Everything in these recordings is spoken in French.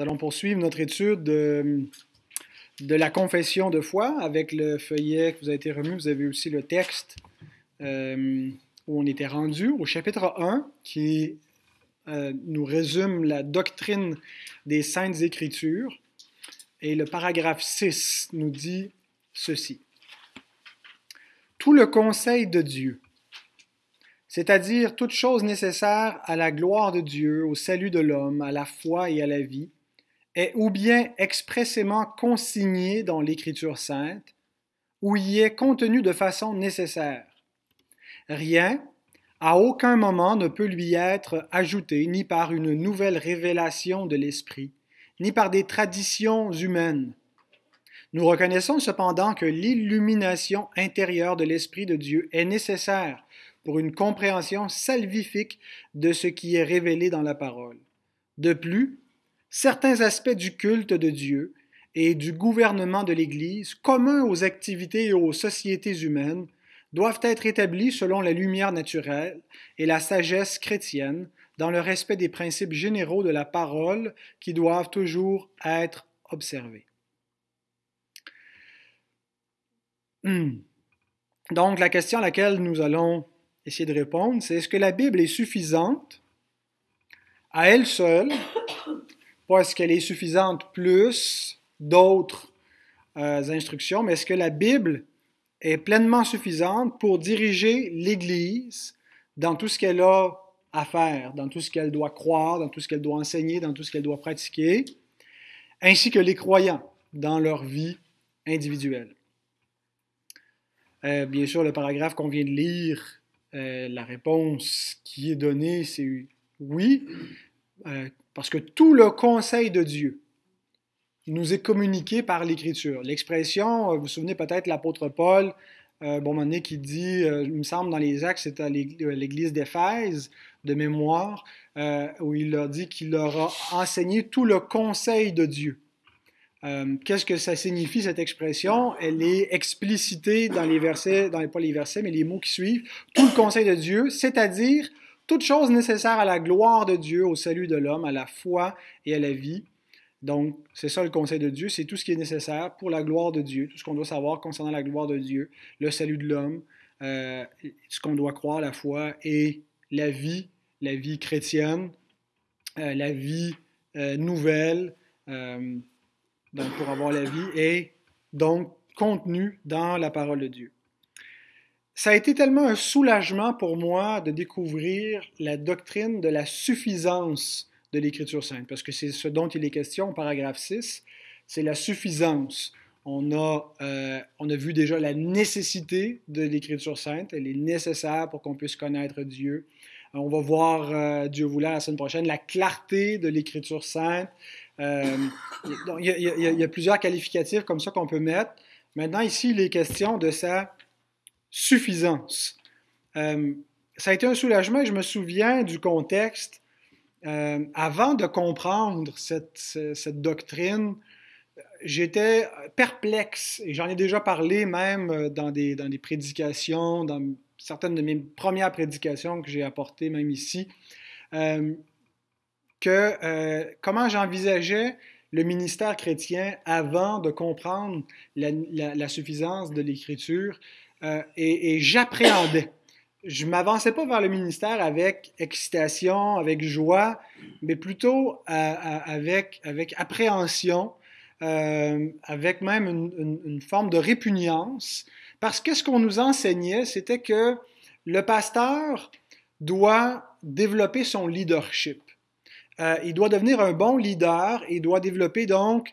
Nous allons poursuivre notre étude de, la confession de foi avec le feuillet que vous a été remis. Vous avez aussi le texte euh, où on était rendu au chapitre 1 qui euh, nous résume la doctrine des saintes écritures. Et le paragraphe 6 nous dit ceci. Tout le conseil de Dieu c'est-à-dire toute chose nécessaire à la gloire de Dieu, au salut de l'homme, à la foi et à la vie, est ou bien expressément consigné dans l'Écriture sainte, ou y est contenu de façon nécessaire. Rien, à aucun moment, ne peut lui être ajouté, ni par une nouvelle révélation de l'Esprit, ni par des traditions humaines. Nous reconnaissons cependant que l'illumination intérieure de l'Esprit de Dieu est nécessaire pour une compréhension salvifique de ce qui est révélé dans la parole. De plus, certains aspects du culte de Dieu et du gouvernement de l'Église, communs aux activités et aux sociétés humaines, doivent être établis selon la lumière naturelle et la sagesse chrétienne, dans le respect des principes généraux de la parole qui doivent toujours être observés. Hmm. Donc, la question à laquelle nous allons essayer de répondre, c'est est-ce que la Bible est suffisante à elle seule, pas est-ce qu'elle est suffisante plus d'autres euh, instructions, mais est-ce que la Bible est pleinement suffisante pour diriger l'Église dans tout ce qu'elle a à faire, dans tout ce qu'elle doit croire, dans tout ce qu'elle doit enseigner, dans tout ce qu'elle doit pratiquer, ainsi que les croyants dans leur vie individuelle? Euh, bien sûr, le paragraphe qu'on vient de lire euh, la réponse qui est donnée, c'est oui, euh, parce que tout le conseil de Dieu nous est communiqué par l'Écriture. L'expression, euh, vous vous souvenez peut-être l'apôtre Paul, bon moment qui dit, il me semble dans les Actes, c'est à l'église d'Éphèse, de mémoire, où il a dit qu'il leur a enseigné tout le conseil de Dieu. Euh, qu'est-ce que ça signifie, cette expression? Elle est explicitée dans les versets, dans les, pas les versets, mais les mots qui suivent. Tout le conseil de Dieu, c'est-à-dire toute chose nécessaire à la gloire de Dieu, au salut de l'homme, à la foi et à la vie. Donc, c'est ça le conseil de Dieu, c'est tout ce qui est nécessaire pour la gloire de Dieu, tout ce qu'on doit savoir concernant la gloire de Dieu, le salut de l'homme, euh, ce qu'on doit croire, la foi et la vie, la vie chrétienne, euh, la vie nouvelle, donc pour avoir la vie, est donc contenu dans la parole de Dieu. Ça a été tellement un soulagement pour moi de découvrir la doctrine de la suffisance de l'Écriture sainte, parce que c'est ce dont il est question au paragraphe 6, c'est la suffisance. On a, euh, on a vu déjà la nécessité de l'Écriture sainte, elle est nécessaire pour qu'on puisse connaître Dieu. On va voir, euh, Dieu voulant, la semaine prochaine, la clarté de l'Écriture sainte, euh, il, y a, plusieurs qualificatifs comme ça qu'on peut mettre. Maintenant, ici, il est question de sa suffisance. Euh, ça a été un soulagement je me souviens du contexte. Euh, avant de comprendre cette, doctrine, j'étais perplexe, et j'en ai déjà parlé même dans des, dans des prédications, dans certaines de mes premières prédications que j'ai apportées même ici que euh, comment j'envisageais le ministère chrétien avant de comprendre la, suffisance de l'Écriture euh, et, j'appréhendais. Je ne m'avançais pas vers le ministère avec excitation, avec joie, mais plutôt euh, avec, avec appréhension, avec même une, une, forme de répugnance, parce que ce qu'on nous enseignait, c'était que le pasteur doit développer son leadership. Euh, il doit devenir un bon leader, il doit développer donc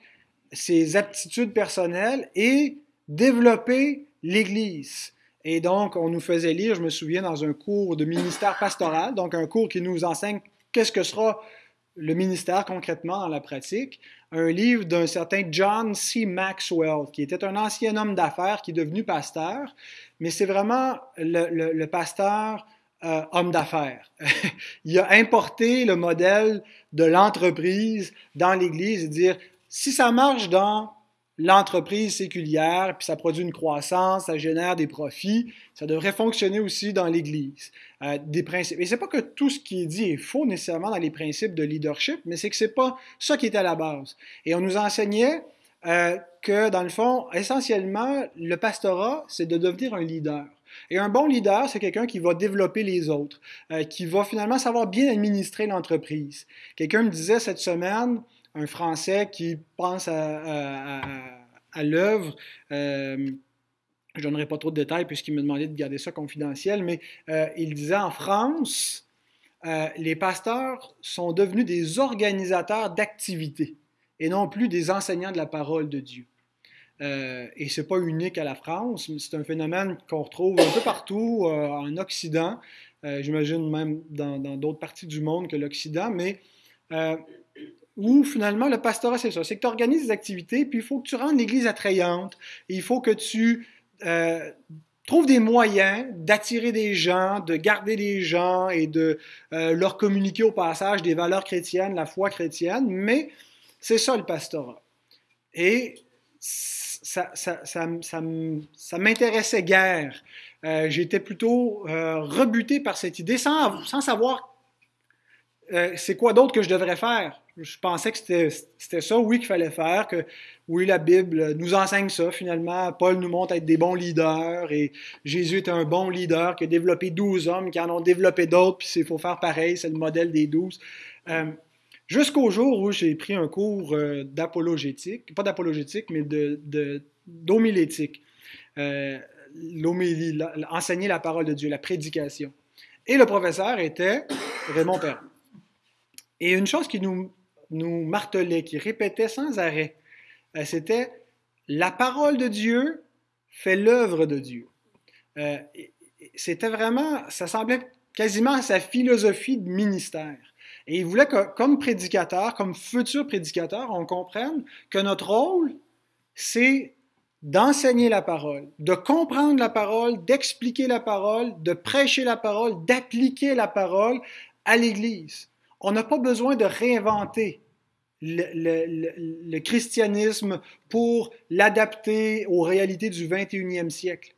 ses aptitudes personnelles et développer l'Église. Et donc, on nous faisait lire, je me souviens, dans un cours de ministère pastoral, donc un cours qui nous enseigne qu'est-ce que sera le ministère concrètement dans la pratique, un livre d'un certain John C. Maxwell, qui était un ancien homme d'affaires qui est devenu pasteur, mais c'est vraiment le, pasteur euh, homme d'affaires. il a importé le modèle de l'entreprise dans l'Église et dire, si ça marche dans l'entreprise séculière, puis ça produit une croissance, ça génère des profits. Ça devrait fonctionner aussi dans l'Église. Euh, des principes. Et c'est pas que tout ce qui est dit est faux nécessairement dans les principes de leadership, mais c'est que c'est pas ça qui est à la base. Et on nous enseignait euh, que, dans le fond, essentiellement, le pastorat, c'est de devenir un leader. Et un bon leader, c'est quelqu'un qui va développer les autres, euh, qui va finalement savoir bien administrer l'entreprise. Quelqu'un me disait cette semaine, un Français qui pense à, l'œuvre, euh, je donnerai pas trop de détails puisqu'il me demandait de garder ça confidentiel, mais euh, il disait en France, les pasteurs sont devenus des organisateurs d'activités et non plus des enseignants de la parole de Dieu. Euh, et ce n'est pas unique à la France, c'est un phénomène qu'on retrouve un peu partout euh, en Occident, euh, j'imagine même dans d'autres parties du monde que l'Occident, mais où finalement le pastorat, c'est ça, c'est que tu organises des activités, puis il faut que tu rendes l'Église attrayante, il faut que tu trouves des moyens d'attirer des gens, de garder des gens et de leur communiquer au passage des valeurs chrétiennes, la foi chrétienne, mais c'est ça le pastorat. Et ça, ça, ça, ça m'intéressait guère. Euh, j'étais plutôt euh, rebuté par cette idée sans, sans savoir euh, c'est quoi d'autre que je devrais faire. Je pensais que c'était ça, oui, qu'il fallait faire, que oui, la Bible nous enseigne ça finalement. Paul nous montre être des bons leaders et Jésus est un bon leader qui a développé douze hommes, qui en ont développé d'autres, puis il faut faire pareil, c'est le modèle des douze. Jusqu'au jour où j'ai pris un cours euh, d'apologétique, pas d'apologétique, mais d'homilétique. De, l'homélie, enseigner la parole de Dieu, la prédication. Et le professeur était Raymond Perrin. Et une chose qui nous, nous martelait, qui répétait sans arrêt, euh, c'était la parole de Dieu fait l'œuvre de Dieu. Euh, c'était vraiment, ça semblait quasiment sa philosophie de ministère. Et il voulait que, comme prédicateur, comme futur prédicateur, on comprenne que notre rôle, c'est d'enseigner la parole, de comprendre la parole, d'expliquer la parole, de prêcher la parole, d'appliquer la parole à l'Église. On n'a pas besoin de réinventer le, christianisme pour l'adapter aux réalités du 21e siècle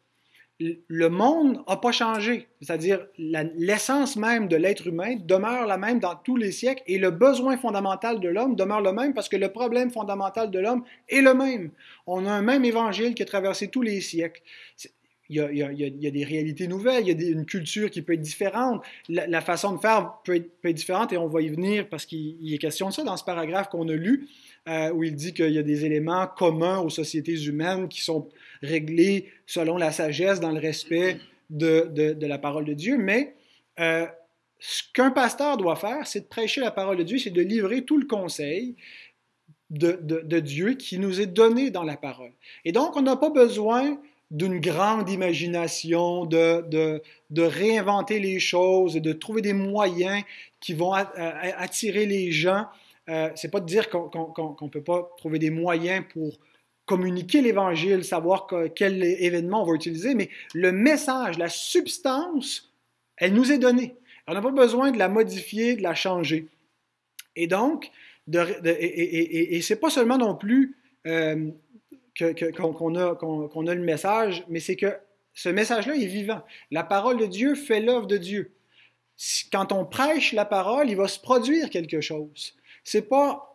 le monde n'a pas changé. C'est-à-dire, l'essence même de l'être humain demeure la même dans tous les siècles et le besoin fondamental de l'homme demeure le même parce que le problème fondamental de l'homme est le même. On a un même évangile qui a traversé tous les siècles. Il y, a, des réalités nouvelles, il y a une culture qui peut être différente, la, façon de faire peut être, différente et on va y venir parce qu'il est question de ça dans ce paragraphe qu'on a lu, euh, où il dit qu'il y a des éléments communs aux sociétés humaines qui sont réglés selon la sagesse, dans le respect de, la parole de Dieu. Mais euh, ce qu'un pasteur doit faire, c'est de prêcher la parole de Dieu, c'est de livrer tout le conseil de, Dieu qui nous est donné dans la parole. Et donc, on n'a pas besoin d'une grande imagination, de, de, de, réinventer les choses, de trouver des moyens qui vont attirer les gens. Euh, c'est pas de dire qu'on ne peut pas trouver des moyens pour communiquer l'Évangile, savoir quel événement on va utiliser, mais le message, la substance, elle nous est donnée. On n'a pas besoin de la modifier, de la changer. Et donc, de, et, et, c'est pas seulement non plus euh, qu'on a, a, le message, mais c'est que ce message-là est vivant. La parole de Dieu fait l'œuvre de Dieu. Quand on prêche la parole, il va se produire quelque chose. C'est pas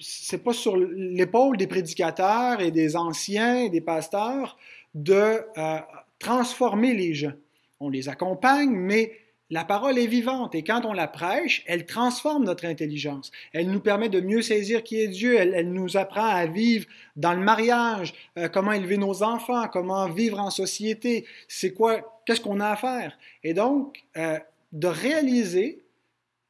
c'est pas sur l'épaule des prédicateurs et des anciens des pasteurs de euh, transformer les gens. On les accompagne, mais la parole est vivante et quand on la prêche, elle transforme notre intelligence. Elle nous permet de mieux saisir qui est Dieu. Elle, nous apprend à vivre dans le mariage, euh, comment élever nos enfants, comment vivre en société. C'est quoi, qu'est-ce qu'on a à faire? Et donc, euh, de réaliser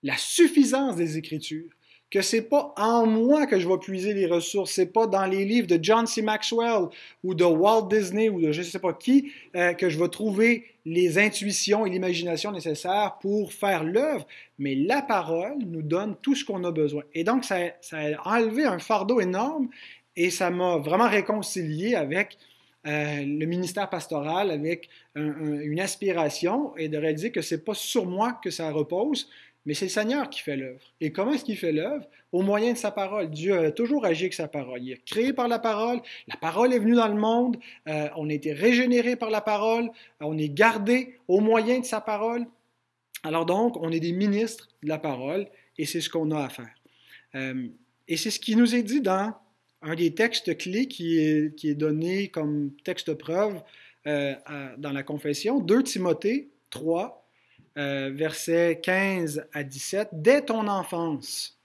la suffisance des Écritures que c'est pas en moi que je vais puiser les ressources, c'est pas dans les livres de John C. Maxwell ou de Walt Disney ou de je ne sais pas qui euh, que je vais trouver les intuitions et l'imagination nécessaires pour faire l'œuvre, mais la parole nous donne tout ce qu'on a besoin. Et donc, ça, ça, a enlevé un fardeau énorme et ça m'a vraiment réconcilié avec euh, le ministère pastoral, avec une aspiration et de réaliser que c'est pas sur moi que ça repose, mais c'est le Seigneur qui fait l'œuvre. Et comment est-ce qu'il fait l'œuvre? Au moyen de sa parole. Dieu a toujours agi avec sa parole. Il est créé par la parole, la parole est venue dans le monde, euh, on a été régénéré par la parole, on est gardé au moyen de sa parole. Alors donc, on est des ministres de la parole et c'est ce qu'on a à faire. Euh, et c'est ce qui nous est dit dans un des textes clés qui est, qui est donné comme texte preuve euh, dans la confession, 2 Timothée 3, euh, versets 15 à 17. Dès ton enfance,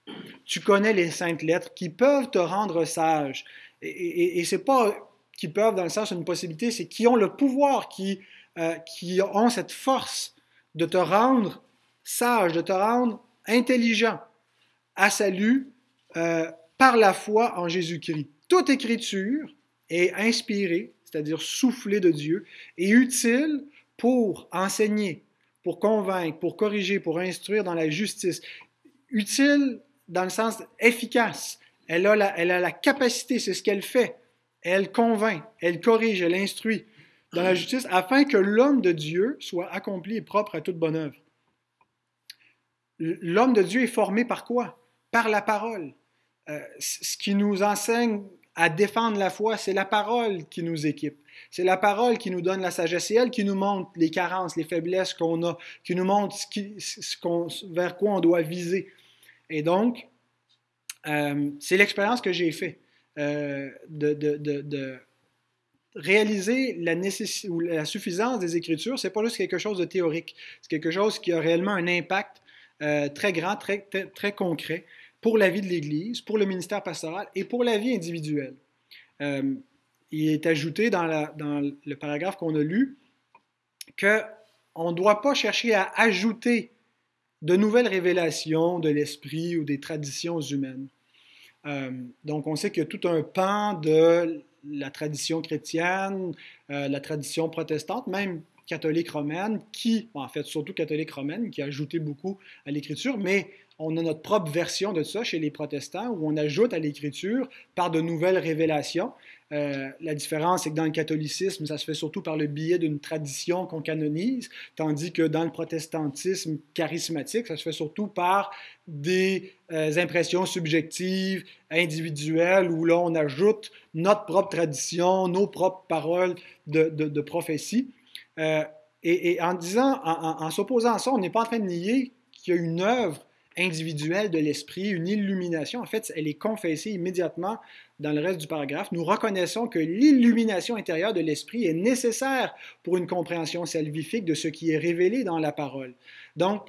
tu connais les saintes lettres qui peuvent te rendre sage. Et, et, et c'est pas qui peuvent dans le sens d'une possibilité, c'est qui ont le pouvoir, qui, euh, qui ont cette force de te rendre sage, de te rendre intelligent à salut euh, par la foi en Jésus-Christ. Toute écriture est inspirée, c'est-à-dire soufflée de Dieu, et utile pour enseigner, pour convaincre, pour corriger, pour instruire dans la justice. Utile dans le sens efficace. Elle a la, capacité, c'est ce qu'elle fait. Elle convainc, elle corrige, elle instruit dans la justice afin que l'homme de Dieu soit accompli et propre à toute bonne œuvre. L'homme de Dieu est formé par quoi? Par la parole. Euh, ce qui nous enseigne à défendre la foi, c'est la parole qui nous équipe. C'est la parole qui nous donne la sagesse. C'est elle qui nous montre les carences, les faiblesses qu'on a, qui nous montre vers quoi on doit viser. Et donc, euh, c'est l'expérience que j'ai faite euh, de, réaliser la, nécessité, ou la suffisance des Écritures. C'est pas juste quelque chose de théorique. C'est quelque chose qui a réellement un impact euh, très grand, très, concret pour la vie de l'Église, pour le ministère pastoral et pour la vie individuelle. Il est ajouté dans le paragraphe qu'on a lu qu'on ne doit pas chercher à ajouter de nouvelles révélations de l'esprit ou des traditions humaines. Euh, donc, on sait qu'il y a tout un pan de la tradition chrétienne, euh, la tradition protestante, même catholique romaine, qui, en fait, surtout catholique romaine, qui a ajouté beaucoup à l'écriture, mais on a notre propre version de ça chez les protestants, où on ajoute à l'écriture par de nouvelles révélations. Euh, la différence, c'est que dans le catholicisme, ça se fait surtout par le biais d'une tradition qu'on canonise, tandis que dans le protestantisme charismatique, ça se fait surtout par des euh, impressions subjectives, individuelles, où là, on ajoute notre propre tradition, nos propres paroles de, prophétie. Euh, et, en disant, en s'opposant à ça, on n'est pas en train de nier qu'il y a une œuvre individuelle de l'esprit, une illumination. En fait, elle est confessée immédiatement dans le reste du paragraphe. Nous reconnaissons que l'illumination intérieure de l'esprit est nécessaire pour une compréhension salvifique de ce qui est révélé dans la parole. Donc,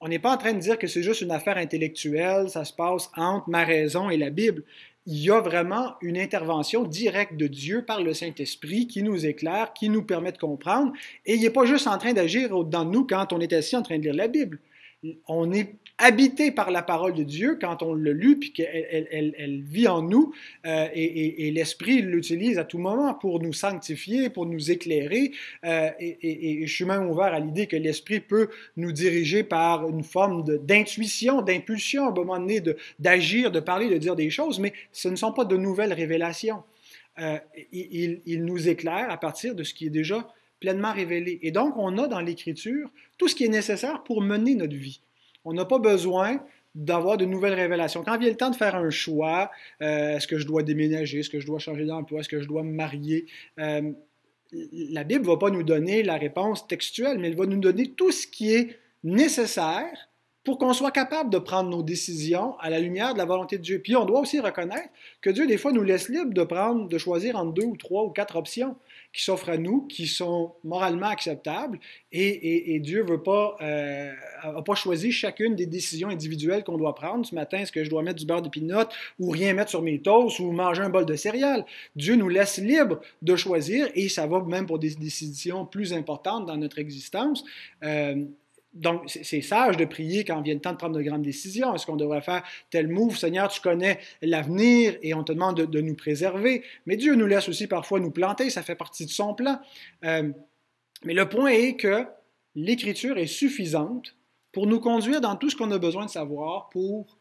on n'est pas en train de dire que c'est juste une affaire intellectuelle, ça se passe entre ma raison et la Bible. Il y a vraiment une intervention directe de Dieu par le Saint-Esprit qui nous éclaire, qui nous permet de comprendre. Et il n'est pas juste en train d'agir de nous quand on est assis en train de lire la Bible on est habité par la parole de Dieu quand on le lu, puis qu'elle elle, vit en nous, euh, et, l'Esprit l'utilise à tout moment pour nous sanctifier, pour nous éclairer. Euh, et, je suis même ouvert à l'idée que l'Esprit peut nous diriger par une forme d'intuition, d'impulsion, à un moment donné, d'agir, de, parler, de dire des choses, mais ce ne sont pas de nouvelles révélations. Euh, il nous éclaire à partir de ce qui est déjà pleinement révélé. Et donc, on a dans l'Écriture tout ce qui est nécessaire pour mener notre vie. On n'a pas besoin d'avoir de nouvelles révélations. Quand vient le temps de faire un choix, euh, est-ce que je dois déménager, est-ce que je dois changer d'emploi, est-ce que je dois me marier, euh, la Bible ne va pas nous donner la réponse textuelle, mais elle va nous donner tout ce qui est nécessaire pour qu'on soit capable de prendre nos décisions à la lumière de la volonté de Dieu. Puis on doit aussi reconnaître que Dieu, des fois, nous laisse libre de prendre, de choisir entre deux ou trois ou quatre options qui s'offrent à nous, qui sont moralement acceptables, et, Dieu n'a pas, euh, pas choisi chacune des décisions individuelles qu'on doit prendre. Ce matin, est-ce que je dois mettre du beurre de pinot ou rien mettre sur mes toasts ou manger un bol de céréales? Dieu nous laisse libre de choisir, et ça va même pour des décisions plus importantes dans notre existence. Euh, donc, c'est sage de prier quand vient le temps de prendre de grandes décisions. Est-ce qu'on devrait faire tel move? Seigneur, tu connais l'avenir et on te demande de, nous préserver. Mais Dieu nous laisse aussi parfois nous planter, ça fait partie de son plan. Euh, mais le point est que l'Écriture est suffisante pour nous conduire dans tout ce qu'on a besoin de savoir pour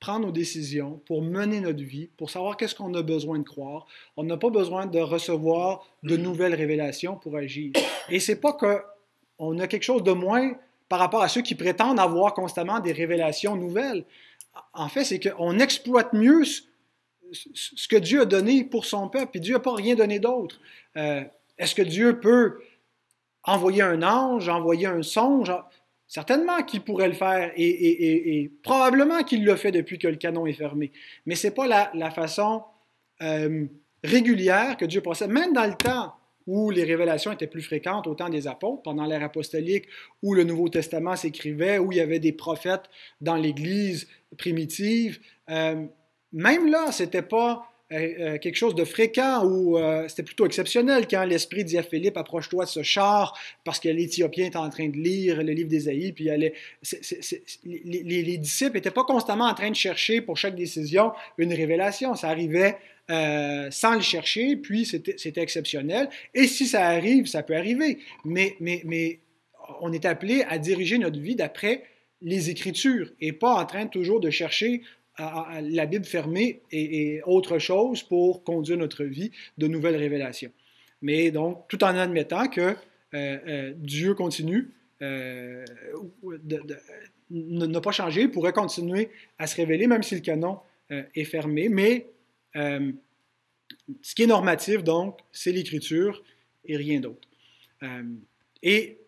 prendre nos décisions, pour mener notre vie, pour savoir qu'est-ce qu'on a besoin de croire. On n'a pas besoin de recevoir de nouvelles révélations pour agir. Et c'est pas qu'on a quelque chose de moins par rapport à ceux qui prétendent avoir constamment des révélations nouvelles. En fait, c'est qu'on exploite mieux ce que Dieu a donné pour son peuple, et Dieu n'a pas rien donné d'autre. Euh, est-ce que Dieu peut envoyer un ange, envoyer un songe? Certainement qu'il pourrait le faire et, probablement qu'il le fait depuis que le canon est fermé. Mais ce n'est pas la, façon euh, régulière que Dieu procède. Même dans le temps où les révélations étaient plus fréquentes au temps des apôtres, pendant l'ère apostolique, où le Nouveau Testament s'écrivait, où il y avait des prophètes dans l'Église primitive, euh, même là, ce n'était pas euh, euh, quelque chose de fréquent ou euh, c'était plutôt exceptionnel quand l'Esprit dit à Philippe approche-toi de ce char parce que l'Éthiopien est en train de lire le livre d'Ésaïe. Puis les, disciples n'étaient pas constamment en train de chercher pour chaque décision une révélation. Ça arrivait sans le chercher, puis c'était exceptionnel. Et si ça arrive, ça peut arriver. Mais on est appelé à diriger notre vie d'après les Écritures et pas en train toujours de chercher la Bible fermée et, autre chose pour conduire notre vie de nouvelles révélations. Mais donc, tout en admettant que euh, euh, Dieu continue euh, n'a pas changé, pourrait continuer à se révéler, même si le canon est fermé. Mais ce qui est normatif, donc, c'est l'Écriture et rien d'autre. et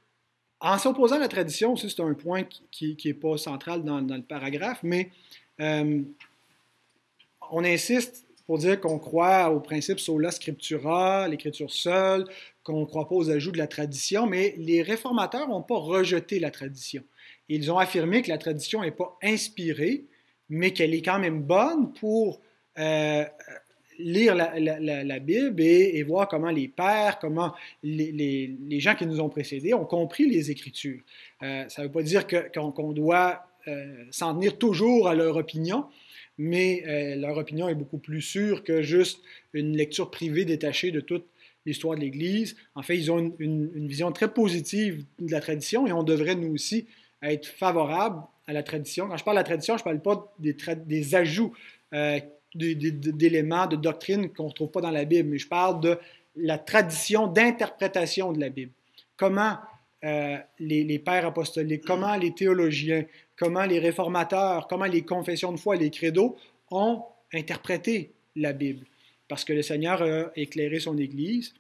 en s'opposant à la tradition, c'est un point qui n'est pas central dans, le paragraphe, mais euh, on insiste pour dire qu'on croit au principe sola scriptura, l'écriture seule, qu'on ne croit pas aux ajouts de la tradition, mais les réformateurs n'ont pas rejeté la tradition. Ils ont affirmé que la tradition n'est pas inspirée, mais qu'elle est quand même bonne pour euh, lire la, Bible et, voir comment les pères, comment les, gens qui nous ont précédés ont compris les Écritures. Euh, ça ne veut pas dire qu'on doit euh, s'en tenir toujours à leur opinion, mais euh, leur opinion est beaucoup plus sûre que juste une lecture privée détachée de toute l'histoire de l'Église. En fait, ils ont une, vision très positive de la tradition et on devrait nous aussi être favorables à la tradition. Quand je parle de la tradition, je ne parle pas des, ajouts euh, d'éléments, de doctrines qu'on ne retrouve pas dans la Bible, mais je parle de la tradition d'interprétation de la Bible. Comment les, les, pères apostoliques, comment les théologiens, comment les réformateurs, comment les confessions de foi les credos ont interprété la Bible. Parce que le Seigneur a éclairé son Église.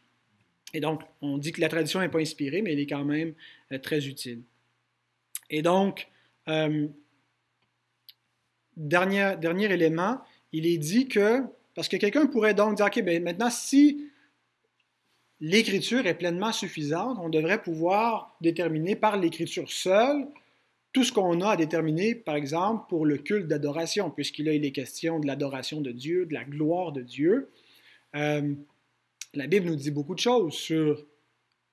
Et donc, on dit que la tradition n'est pas inspirée, mais elle est quand même euh, très utile. Et donc, euh, dernier, dernier élément, il est dit que, parce que quelqu'un pourrait donc dire, OK, bien, maintenant, si l'écriture est pleinement suffisante, on devrait pouvoir déterminer par l'écriture seule tout ce qu'on a à déterminer, par exemple, pour le culte d'adoration, puisqu'il est question de l'adoration de Dieu, de la gloire de Dieu. Euh, la Bible nous dit beaucoup de choses sur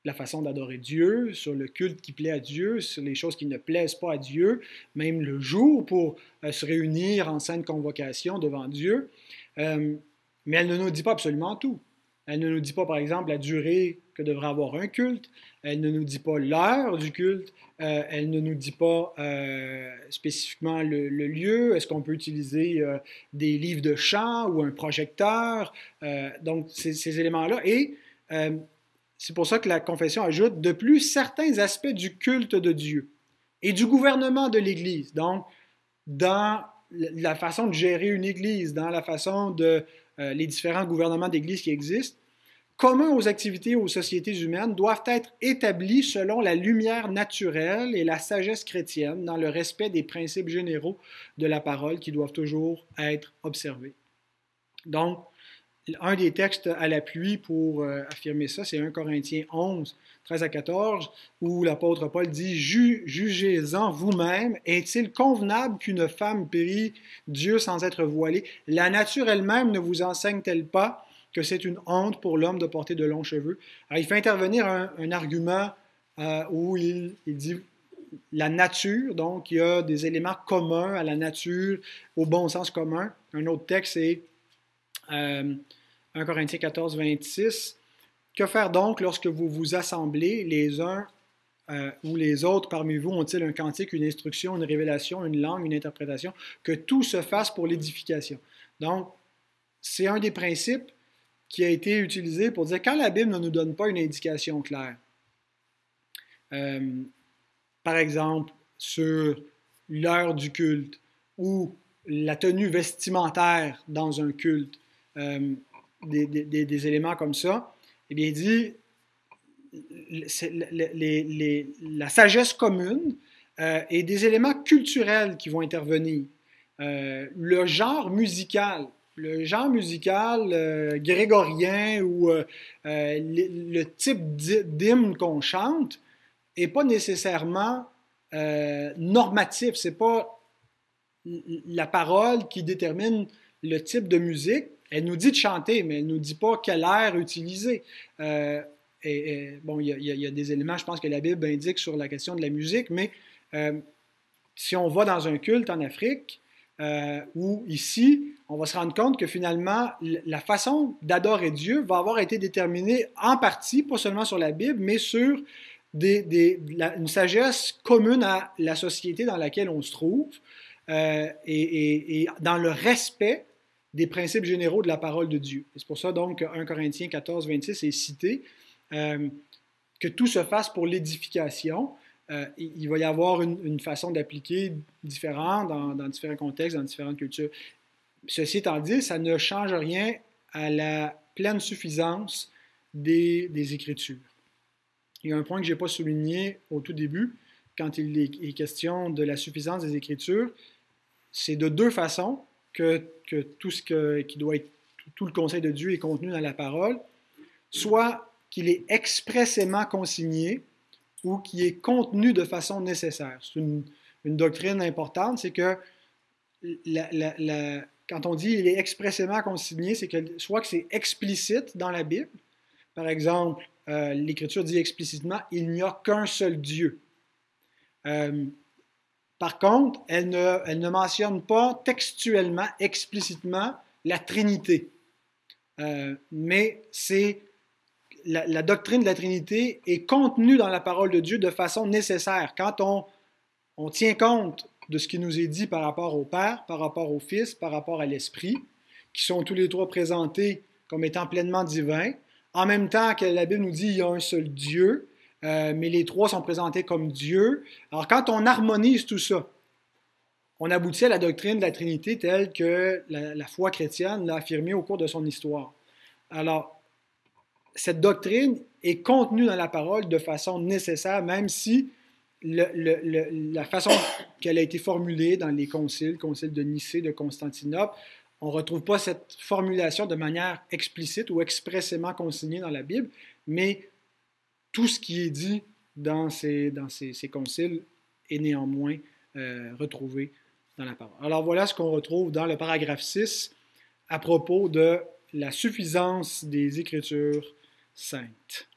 la façon d'adorer Dieu, sur le culte qui plaît à Dieu, sur les choses qui ne plaisent pas à Dieu, même le jour pour euh, se réunir en sainte convocation devant Dieu. Euh, mais elle ne nous dit pas absolument tout. Elle ne nous dit pas, par exemple, la durée que devrait avoir un culte. Elle ne nous dit pas l'heure du culte. Euh, elle ne nous dit pas euh, spécifiquement le, lieu. Est-ce qu'on peut utiliser euh, des livres de chant ou un projecteur? donc, ces, éléments-là. Et c'est pour ça que la confession ajoute de plus certains aspects du culte de Dieu et du gouvernement de l'Église. Donc, dans la façon de gérer une Église, dans la façon de les différents gouvernements d'Église qui existent, communs aux activités et aux sociétés humaines doivent être établis selon la lumière naturelle et la sagesse chrétienne dans le respect des principes généraux de la parole qui doivent toujours être observés. Donc, un des textes à l'appui pour euh, affirmer ça, c'est 1 Corinthiens 11, 13 à 14, où l'apôtre Paul dit Jugez-en vous-même, est-il convenable qu'une femme prie Dieu sans être voilée? La nature elle-même ne vous enseigne-t-elle pas que c'est une honte pour l'homme de porter de longs cheveux? Alors, il fait intervenir un, argument euh, où il, dit la nature, donc il y a des éléments communs à la nature, au bon sens commun. Un autre texte, c'est 1 euh, Corinthiens 14, 26. Que faire donc lorsque vous vous assemblez les uns euh, ou les autres parmi vous? Ont-ils un cantique, une instruction, une révélation, une langue, une interprétation, que tout se fasse pour l'édification. Donc, c'est un des principes qui a été utilisé pour dire quand la Bible ne nous donne pas une indication claire, euh, par exemple, sur l'heure du culte ou la tenue vestimentaire dans un culte, euh, des, éléments comme ça, eh bien, il dit la sagesse commune euh, et des éléments culturels qui vont intervenir. Euh, le genre musical, le genre musical grégorien ou le, type d'hymne qu'on chante n'est pas nécessairement normatif. C'est pas la parole qui détermine le type de musique. Elle nous dit de chanter, mais elle ne nous dit pas quel air utiliser. Euh, et, bon, il y, a des éléments, je pense, que la Bible indique sur la question de la musique, mais euh, si on va dans un culte en Afrique euh, ou ici, on va se rendre compte que finalement, la façon d'adorer Dieu va avoir été déterminée en partie, pas seulement sur la Bible, mais sur une sagesse commune à la société dans laquelle on se trouve. Et, dans le respect des principes généraux de la parole de Dieu. C'est pour ça donc que 1 Corinthiens 14, 26 est cité, euh, que tout se fasse pour l'édification. Euh, il va y avoir une, façon d'appliquer différente dans, différents contextes, dans différentes cultures. Ceci étant dit, ça ne change rien à la pleine suffisance des, des Écritures. Il y a un point que je n'ai pas souligné au tout début, quand il est question de la suffisance des Écritures, c'est de deux façons que, tout ce qui doit être, tout le conseil de Dieu est contenu dans la parole, soit qu'il est expressément consigné ou qui est contenu de façon nécessaire. C'est une, doctrine importante, c'est que quand on dit il est expressément consigné, c'est que soit que c'est explicite dans la Bible, par exemple, euh, l'Écriture dit explicitement il n'y a qu'un seul Dieu. Euh, par contre, elle ne, mentionne pas textuellement, explicitement, la Trinité. Euh, mais c'est la, doctrine de la Trinité est contenue dans la parole de Dieu de façon nécessaire. Quand on, tient compte de ce qui nous est dit par rapport au Père, par rapport au Fils, par rapport à l'Esprit, qui sont tous les trois présentés comme étant pleinement divins, en même temps que la Bible nous dit qu'il y a un seul Dieu, euh, mais les trois sont présentés comme Dieu. Alors quand on harmonise tout ça, on aboutit à la doctrine de la Trinité telle que la, foi chrétienne l'a affirmée au cours de son histoire. Alors, cette doctrine est contenue dans la parole de façon nécessaire, même si la façon qu'elle a été formulée dans les conciles, concile de Nicée, de Constantinople, on ne retrouve pas cette formulation de manière explicite ou expressément consignée dans la Bible, mais tout ce qui est dit dans ces, conciles est néanmoins euh, retrouvé dans la parole. Alors voilà ce qu'on retrouve dans le paragraphe 6 à propos de la suffisance des Écritures saintes.